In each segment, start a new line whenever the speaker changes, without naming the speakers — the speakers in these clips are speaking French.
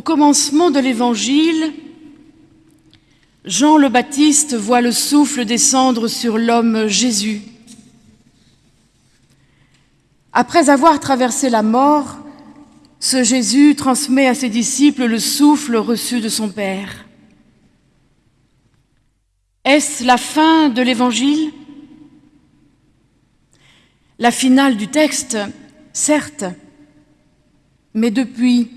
Au commencement de l'Évangile, Jean le Baptiste voit le souffle descendre sur l'homme Jésus. Après avoir traversé la mort, ce Jésus transmet à ses disciples le souffle reçu de son Père. Est-ce la fin de l'Évangile? La finale du texte, certes, mais depuis,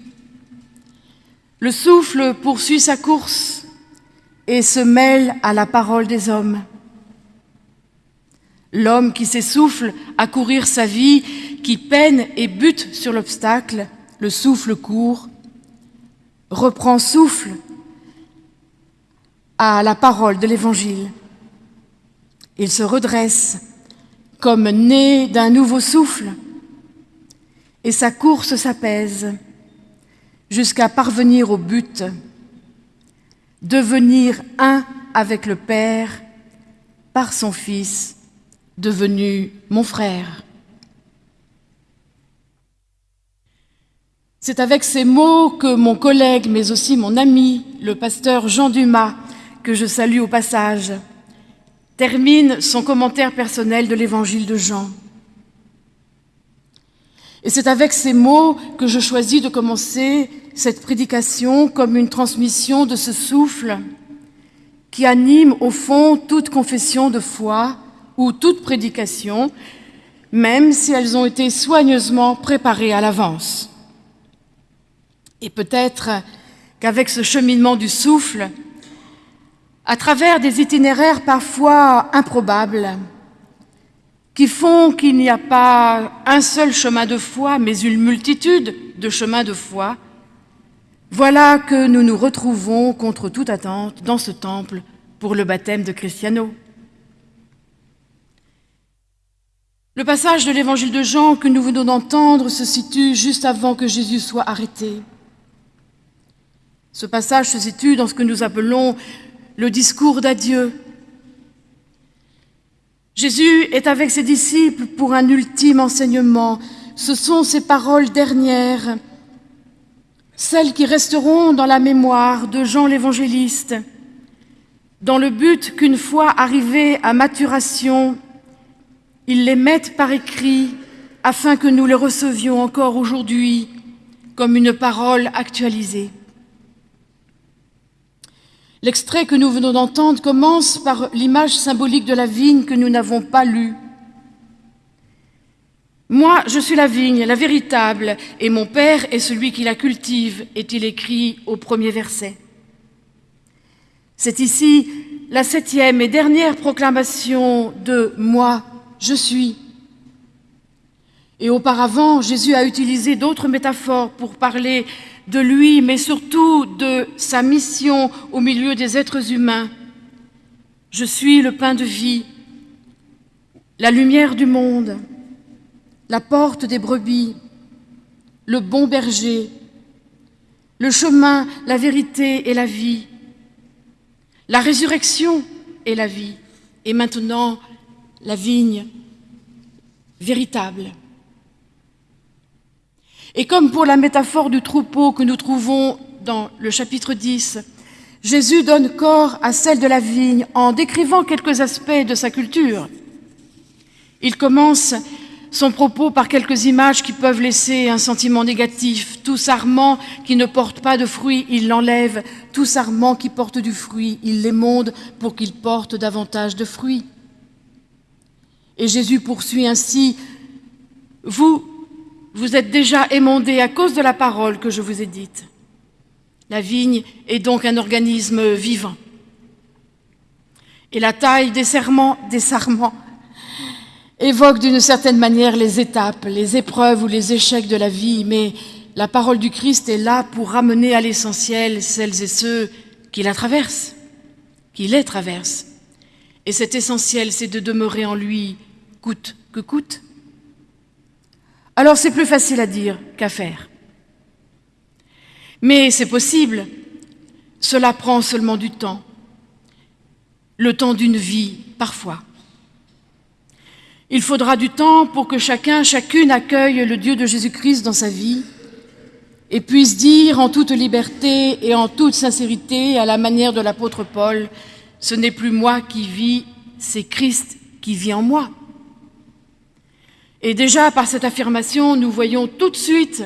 le souffle poursuit sa course et se mêle à la parole des hommes. L'homme qui s'essouffle à courir sa vie, qui peine et bute sur l'obstacle, le souffle court, reprend souffle à la parole de l'Évangile. Il se redresse comme né d'un nouveau souffle et sa course s'apaise jusqu'à parvenir au but, devenir un avec le Père par son Fils, devenu mon frère. C'est avec ces mots que mon collègue, mais aussi mon ami, le pasteur Jean Dumas, que je salue au passage, termine son commentaire personnel de l'évangile de Jean. Et c'est avec ces mots que je choisis de commencer cette prédication comme une transmission de ce souffle qui anime au fond toute confession de foi ou toute prédication, même si elles ont été soigneusement préparées à l'avance. Et peut-être qu'avec ce cheminement du souffle, à travers des itinéraires parfois improbables, qui font qu'il n'y a pas un seul chemin de foi, mais une multitude de chemins de foi, voilà que nous nous retrouvons contre toute attente dans ce temple pour le baptême de Cristiano. Le passage de l'évangile de Jean que nous venons d'entendre se situe juste avant que Jésus soit arrêté. Ce passage se situe dans ce que nous appelons le discours d'adieu Jésus est avec ses disciples pour un ultime enseignement. Ce sont ses paroles dernières, celles qui resteront dans la mémoire de Jean l'évangéliste, dans le but qu'une fois arrivés à maturation, il les mette par écrit afin que nous les recevions encore aujourd'hui comme une parole actualisée. L'extrait que nous venons d'entendre commence par l'image symbolique de la vigne que nous n'avons pas lue. Moi, je suis la vigne, la véritable, et mon Père est celui qui la cultive, est-il écrit au premier verset. C'est ici la septième et dernière proclamation de « Moi, je suis ». Et auparavant, Jésus a utilisé d'autres métaphores pour parler de lui, mais surtout de sa mission au milieu des êtres humains. Je suis le pain de vie, la lumière du monde, la porte des brebis, le bon berger, le chemin, la vérité et la vie, la résurrection et la vie, et maintenant la vigne véritable. Et comme pour la métaphore du troupeau que nous trouvons dans le chapitre 10, Jésus donne corps à celle de la vigne en décrivant quelques aspects de sa culture. Il commence son propos par quelques images qui peuvent laisser un sentiment négatif. Tout sarment qui ne porte pas de fruits, il l'enlève. Tout sarment qui porte du fruit, il l'émonde pour qu'il porte davantage de fruits. Et Jésus poursuit ainsi, « Vous, vous êtes déjà émondés à cause de la parole que je vous ai dite. La vigne est donc un organisme vivant. Et la taille des serments, des sarments évoque d'une certaine manière les étapes, les épreuves ou les échecs de la vie, mais la parole du Christ est là pour ramener à l'essentiel celles et ceux qui la traversent, qui les traversent. Et cet essentiel, c'est de demeurer en lui, coûte que coûte, alors c'est plus facile à dire qu'à faire. Mais c'est possible, cela prend seulement du temps, le temps d'une vie parfois. Il faudra du temps pour que chacun, chacune accueille le Dieu de Jésus-Christ dans sa vie et puisse dire en toute liberté et en toute sincérité, à la manière de l'apôtre Paul, ce n'est plus moi qui vis, c'est Christ qui vit en moi. Et déjà, par cette affirmation, nous voyons tout de suite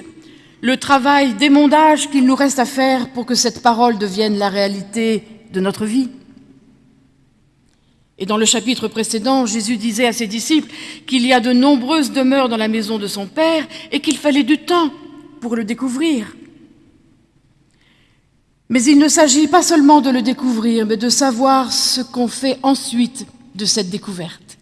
le travail d'émondage qu'il nous reste à faire pour que cette parole devienne la réalité de notre vie. Et dans le chapitre précédent, Jésus disait à ses disciples qu'il y a de nombreuses demeures dans la maison de son Père et qu'il fallait du temps pour le découvrir. Mais il ne s'agit pas seulement de le découvrir, mais de savoir ce qu'on fait ensuite de cette découverte.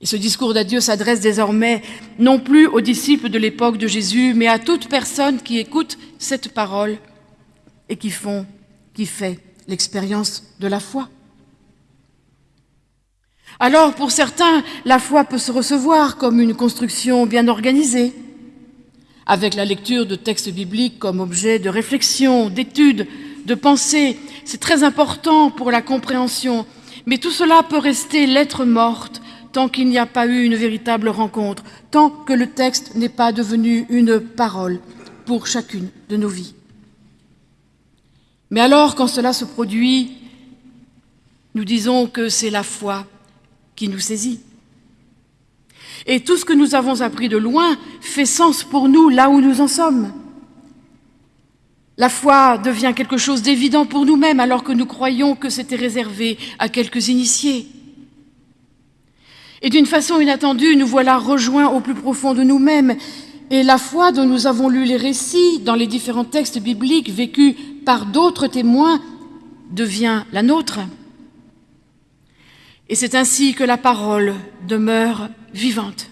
Et ce discours d'adieu s'adresse désormais non plus aux disciples de l'époque de Jésus, mais à toute personne qui écoute cette parole et qui, font, qui fait l'expérience de la foi. Alors, pour certains, la foi peut se recevoir comme une construction bien organisée, avec la lecture de textes bibliques comme objet de réflexion, d'étude, de pensée. C'est très important pour la compréhension, mais tout cela peut rester lettre morte tant qu'il n'y a pas eu une véritable rencontre, tant que le texte n'est pas devenu une parole pour chacune de nos vies. Mais alors, quand cela se produit, nous disons que c'est la foi qui nous saisit. Et tout ce que nous avons appris de loin fait sens pour nous là où nous en sommes. La foi devient quelque chose d'évident pour nous-mêmes alors que nous croyons que c'était réservé à quelques initiés. Et d'une façon inattendue, nous voilà rejoints au plus profond de nous-mêmes. Et la foi dont nous avons lu les récits dans les différents textes bibliques vécus par d'autres témoins devient la nôtre. Et c'est ainsi que la parole demeure vivante.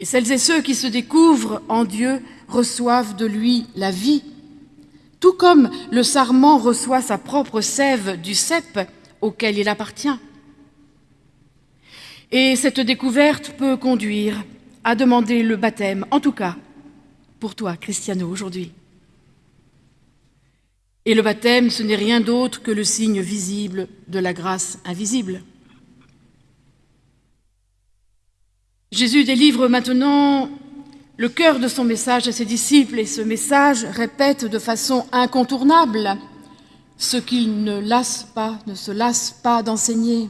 Et celles et ceux qui se découvrent en Dieu reçoivent de lui la vie, tout comme le sarment reçoit sa propre sève du cep auquel il appartient. Et cette découverte peut conduire à demander le baptême, en tout cas pour toi, Cristiano, aujourd'hui. Et le baptême, ce n'est rien d'autre que le signe visible de la grâce invisible. Jésus délivre maintenant le cœur de son message à ses disciples et ce message répète de façon incontournable ce qu'il ne lasse pas, ne se lasse pas d'enseigner.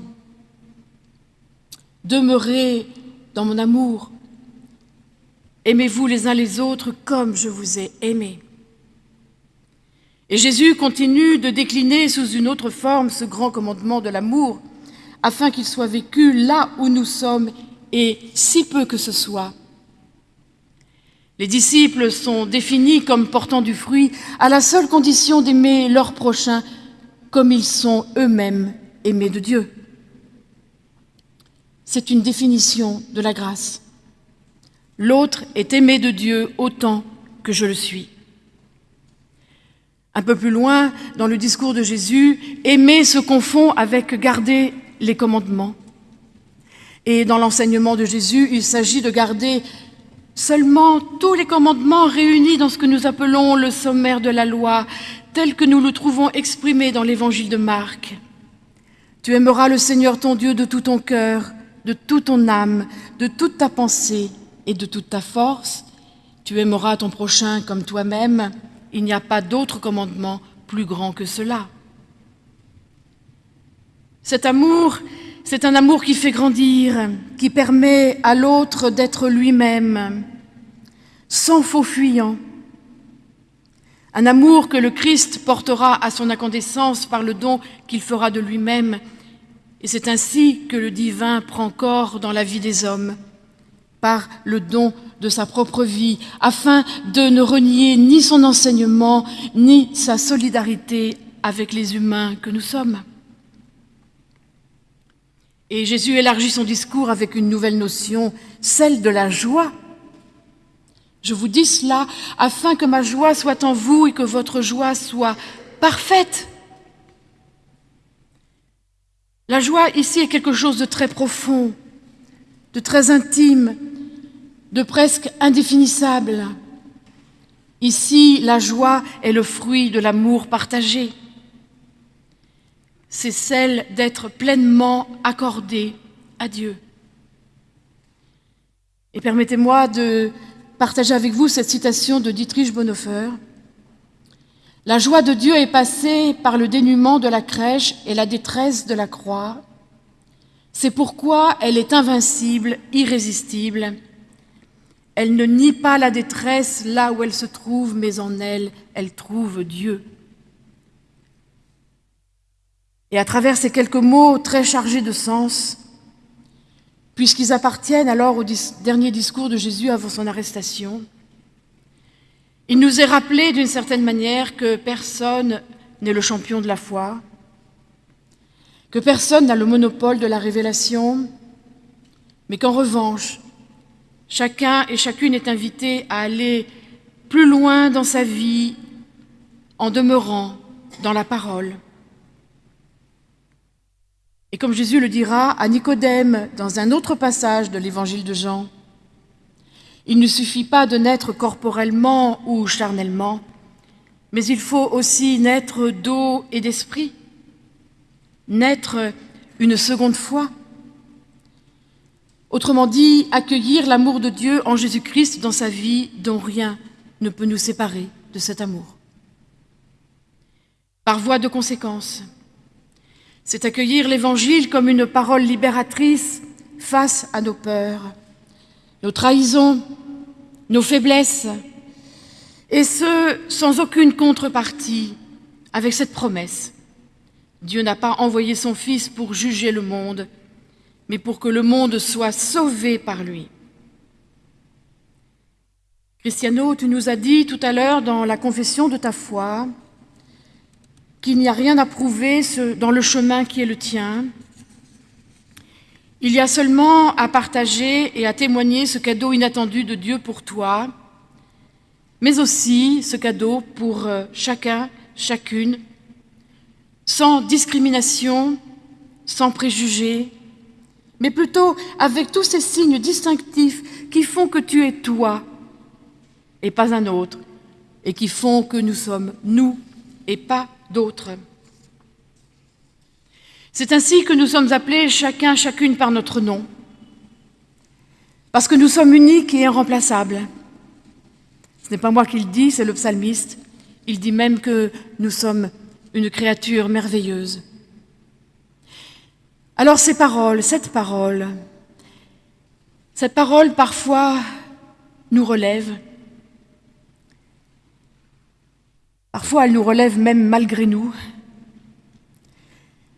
Demeurez dans mon amour. Aimez-vous les uns les autres comme je vous ai aimés. Et Jésus continue de décliner sous une autre forme ce grand commandement de l'amour, afin qu'il soit vécu là où nous sommes et si peu que ce soit. Les disciples sont définis comme portant du fruit à la seule condition d'aimer leur prochain comme ils sont eux-mêmes aimés de Dieu. C'est une définition de la grâce. L'autre est aimé de Dieu autant que je le suis. Un peu plus loin, dans le discours de Jésus, aimer se confond avec garder les commandements. Et dans l'enseignement de Jésus, il s'agit de garder seulement tous les commandements réunis dans ce que nous appelons le sommaire de la loi, tel que nous le trouvons exprimé dans l'évangile de Marc. Tu aimeras le Seigneur ton Dieu de tout ton cœur, de toute ton âme, de toute ta pensée et de toute ta force. Tu aimeras ton prochain comme toi-même. Il n'y a pas d'autre commandement plus grand que cela. Cet amour, c'est un amour qui fait grandir, qui permet à l'autre d'être lui-même, sans faux fuyant. Un amour que le Christ portera à son incandescence par le don qu'il fera de lui-même. Et c'est ainsi que le divin prend corps dans la vie des hommes, par le don de sa propre vie, afin de ne renier ni son enseignement, ni sa solidarité avec les humains que nous sommes. Et Jésus élargit son discours avec une nouvelle notion, celle de la joie. Je vous dis cela afin que ma joie soit en vous et que votre joie soit parfaite. La joie ici est quelque chose de très profond, de très intime, de presque indéfinissable. Ici, la joie est le fruit de l'amour partagé. C'est celle d'être pleinement accordé à Dieu. Et permettez-moi de partager avec vous cette citation de Dietrich Bonhoeffer. La joie de Dieu est passée par le dénuement de la crèche et la détresse de la croix. C'est pourquoi elle est invincible, irrésistible. Elle ne nie pas la détresse là où elle se trouve, mais en elle, elle trouve Dieu. Et à travers ces quelques mots très chargés de sens, puisqu'ils appartiennent alors au dernier discours de Jésus avant son arrestation, il nous est rappelé d'une certaine manière que personne n'est le champion de la foi, que personne n'a le monopole de la révélation, mais qu'en revanche, chacun et chacune est invité à aller plus loin dans sa vie en demeurant dans la parole. Et comme Jésus le dira à Nicodème dans un autre passage de l'évangile de Jean, il ne suffit pas de naître corporellement ou charnellement, mais il faut aussi naître d'eau et d'esprit, naître une seconde fois. Autrement dit, accueillir l'amour de Dieu en Jésus-Christ dans sa vie dont rien ne peut nous séparer de cet amour. Par voie de conséquence, c'est accueillir l'Évangile comme une parole libératrice face à nos peurs, nos trahisons, nos faiblesses, et ce, sans aucune contrepartie, avec cette promesse. Dieu n'a pas envoyé son Fils pour juger le monde, mais pour que le monde soit sauvé par lui. Cristiano, tu nous as dit tout à l'heure dans la confession de ta foi qu'il n'y a rien à prouver dans le chemin qui est le tien. Il y a seulement à partager et à témoigner ce cadeau inattendu de Dieu pour toi, mais aussi ce cadeau pour euh, chacun, chacune, sans discrimination, sans préjugés, mais plutôt avec tous ces signes distinctifs qui font que tu es toi et pas un autre, et qui font que nous sommes nous et pas d'autres. C'est ainsi que nous sommes appelés chacun, chacune par notre nom, parce que nous sommes uniques et irremplaçables. Ce n'est pas moi qui le dis, c'est le psalmiste. Il dit même que nous sommes une créature merveilleuse. Alors ces paroles, cette parole, cette parole parfois nous relève, Parfois, elle nous relève même malgré nous.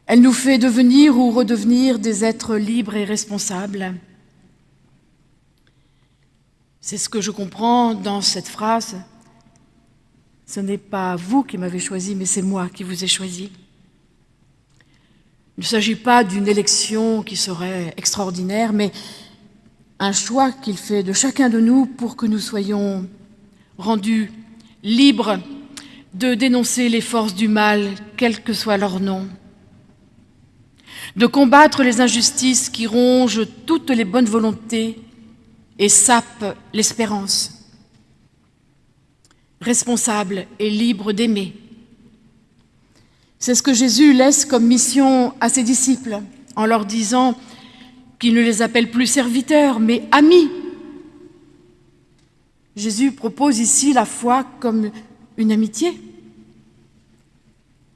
Elle nous fait devenir ou redevenir des êtres libres et responsables. C'est ce que je comprends dans cette phrase. Ce n'est pas vous qui m'avez choisi, mais c'est moi qui vous ai choisi. Il ne s'agit pas d'une élection qui serait extraordinaire, mais un choix qu'il fait de chacun de nous pour que nous soyons rendus libres de dénoncer les forces du mal, quel que soit leur nom, de combattre les injustices qui rongent toutes les bonnes volontés et sapent l'espérance, responsable et libre d'aimer. C'est ce que Jésus laisse comme mission à ses disciples en leur disant qu'il ne les appelle plus serviteurs, mais amis. Jésus propose ici la foi comme une amitié.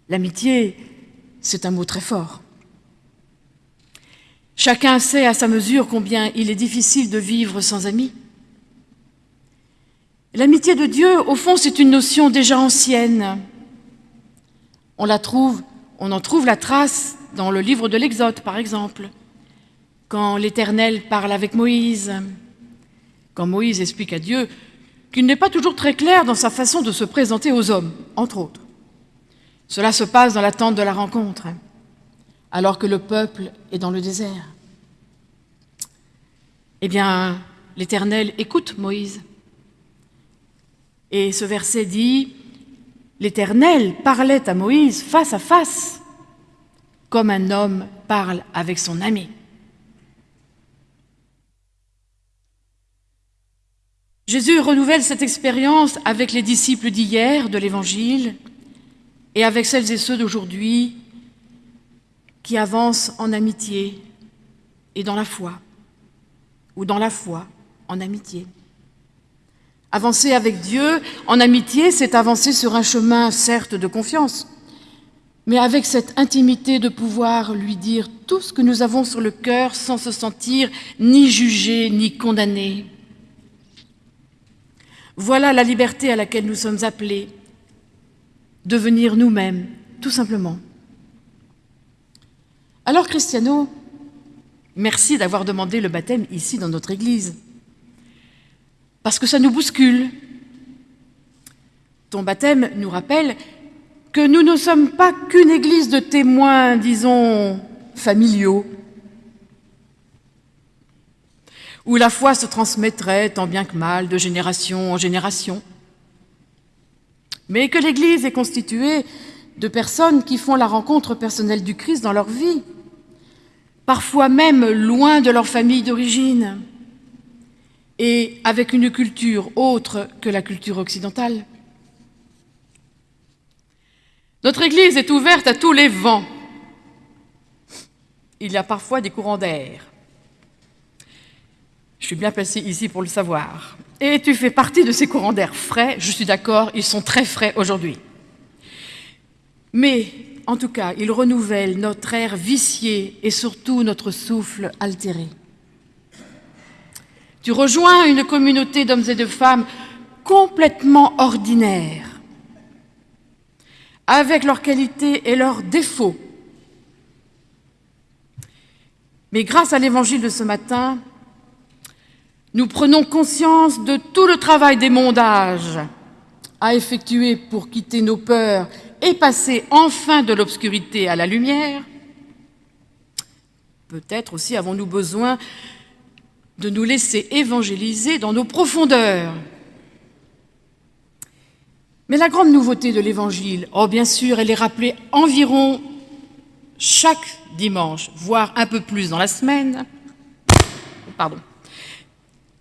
L'amitié, c'est un mot très fort. Chacun sait à sa mesure combien il est difficile de vivre sans amis. L'amitié de Dieu, au fond, c'est une notion déjà ancienne. On en trouve la trace dans le livre de l'Exode, par exemple, quand l'Éternel parle avec Moïse, quand Moïse explique à Dieu qu'il n'est pas toujours très clair dans sa façon de se présenter aux hommes, entre autres. Cela se passe dans l'attente de la rencontre, alors que le peuple est dans le désert. Eh bien, l'Éternel écoute Moïse. Et ce verset dit, l'Éternel parlait à Moïse face à face, comme un homme parle avec son ami. Jésus renouvelle cette expérience avec les disciples d'hier de l'Évangile et avec celles et ceux d'aujourd'hui qui avancent en amitié et dans la foi, ou dans la foi en amitié. Avancer avec Dieu en amitié, c'est avancer sur un chemin, certes, de confiance, mais avec cette intimité de pouvoir lui dire tout ce que nous avons sur le cœur sans se sentir ni jugé ni condamné. Voilà la liberté à laquelle nous sommes appelés, devenir nous-mêmes, tout simplement. Alors, Cristiano, merci d'avoir demandé le baptême ici dans notre Église, parce que ça nous bouscule. Ton baptême nous rappelle que nous ne sommes pas qu'une Église de témoins, disons, familiaux, où la foi se transmettrait tant bien que mal de génération en génération, mais que l'Église est constituée de personnes qui font la rencontre personnelle du Christ dans leur vie, parfois même loin de leur famille d'origine, et avec une culture autre que la culture occidentale. Notre Église est ouverte à tous les vents. Il y a parfois des courants d'air. Je suis bien placée ici pour le savoir. Et tu fais partie de ces courants d'air frais, je suis d'accord, ils sont très frais aujourd'hui. Mais, en tout cas, ils renouvellent notre air vicié et surtout notre souffle altéré. Tu rejoins une communauté d'hommes et de femmes complètement ordinaires, avec leurs qualités et leurs défauts. Mais grâce à l'évangile de ce matin, nous prenons conscience de tout le travail des mondages à effectuer pour quitter nos peurs et passer enfin de l'obscurité à la lumière. Peut-être aussi avons-nous besoin de nous laisser évangéliser dans nos profondeurs. Mais la grande nouveauté de l'Évangile, oh bien sûr, elle est rappelée environ chaque dimanche, voire un peu plus dans la semaine. Pardon.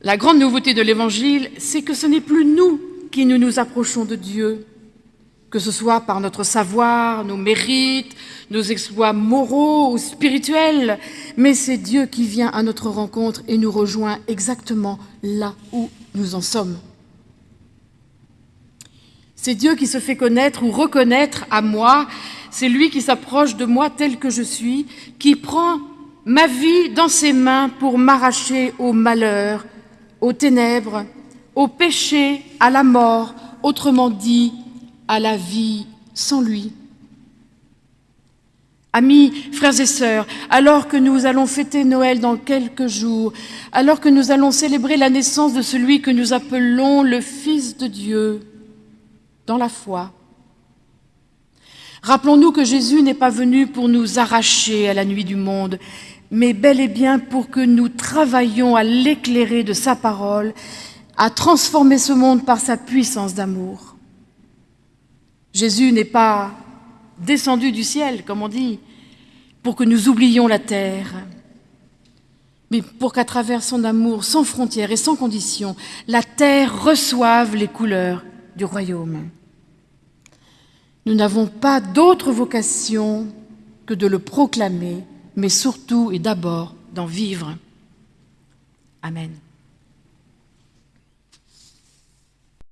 La grande nouveauté de l'Évangile, c'est que ce n'est plus nous qui nous nous approchons de Dieu, que ce soit par notre savoir, nos mérites, nos exploits moraux ou spirituels, mais c'est Dieu qui vient à notre rencontre et nous rejoint exactement là où nous en sommes. C'est Dieu qui se fait connaître ou reconnaître à moi, c'est lui qui s'approche de moi tel que je suis, qui prend ma vie dans ses mains pour m'arracher au malheur, aux ténèbres, au péché, à la mort, autrement dit, à la vie sans lui. Amis, frères et sœurs, alors que nous allons fêter Noël dans quelques jours, alors que nous allons célébrer la naissance de celui que nous appelons le Fils de Dieu, dans la foi, rappelons-nous que Jésus n'est pas venu pour nous arracher à la nuit du monde, mais bel et bien pour que nous travaillions à l'éclairer de sa parole, à transformer ce monde par sa puissance d'amour. Jésus n'est pas descendu du ciel, comme on dit, pour que nous oublions la terre, mais pour qu'à travers son amour sans frontières et sans conditions, la terre reçoive les couleurs du royaume. Nous n'avons pas d'autre vocation que de le proclamer mais surtout et d'abord d'en vivre. Amen.